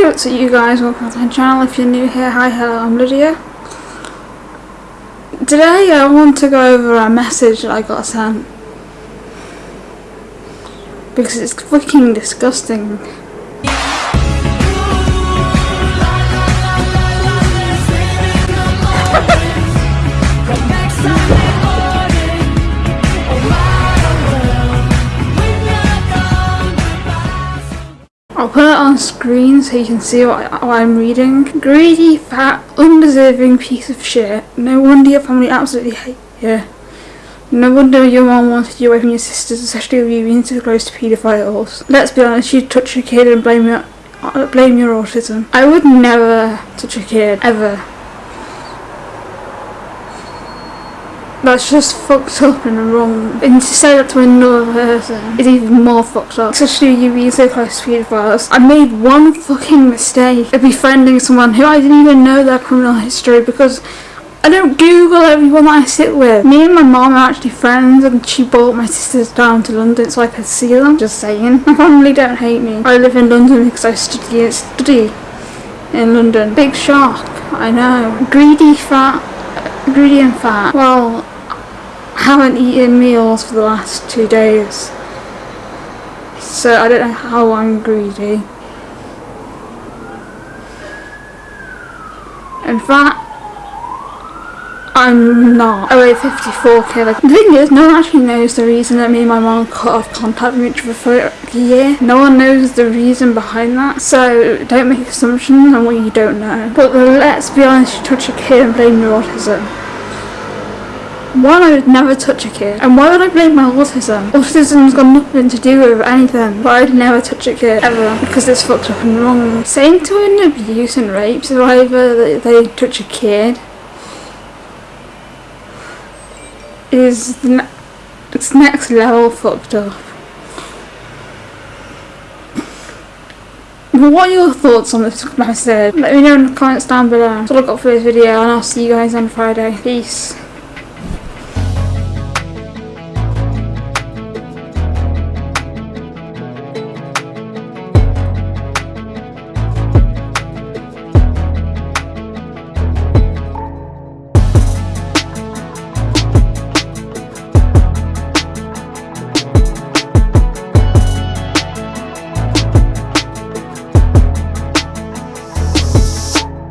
Hey, what's up you guys? Welcome to my channel. If you're new here, hi, hello, I'm Lydia. Today I want to go over a message that I got sent. Because it's freaking disgusting. I'll put it on screen so you can see what, what I'm reading. Greedy, fat, undeserving piece of shit. No wonder your family absolutely hate you. No wonder your mom wanted you away from your sisters, especially with you being so close to paedophiles. Let's be honest, you'd touch a kid and blame your, uh, blame your autism. I would never touch a kid, ever. That's just fucked up and wrong. And to say that to another person is even more fucked up. Especially you being so close to paedophiles. I made one fucking mistake of befriending someone who I didn't even know their criminal history because I don't Google everyone that I sit with. Me and my mom are actually friends and she brought my sisters down to London so I could see them. Just saying. My family don't hate me. I live in London because I study, study in London. Big shock. I know. Greedy fat. Greedy and fat. Well, I haven't eaten meals for the last two days. So I don't know how I'm greedy. In fact, I'm not. I weigh 54k. Like, the thing is, no one actually knows the reason that me and my mom cut off contact with each other for a year. No one knows the reason behind that. So don't make assumptions on what you don't know. But let's be honest, you touch a kid and blame your autism. One, I would never touch a kid. And why would I blame my autism? Autism's got nothing to do with anything. But I'd never touch a kid, ever. Because it's fucked up and wrong. Saying to an abuse and rape survivor that they touch a kid is ne it's next level fucked up. What are your thoughts on this message? Let me know in the comments down below. That's all I got for this video and I'll see you guys on Friday. Peace.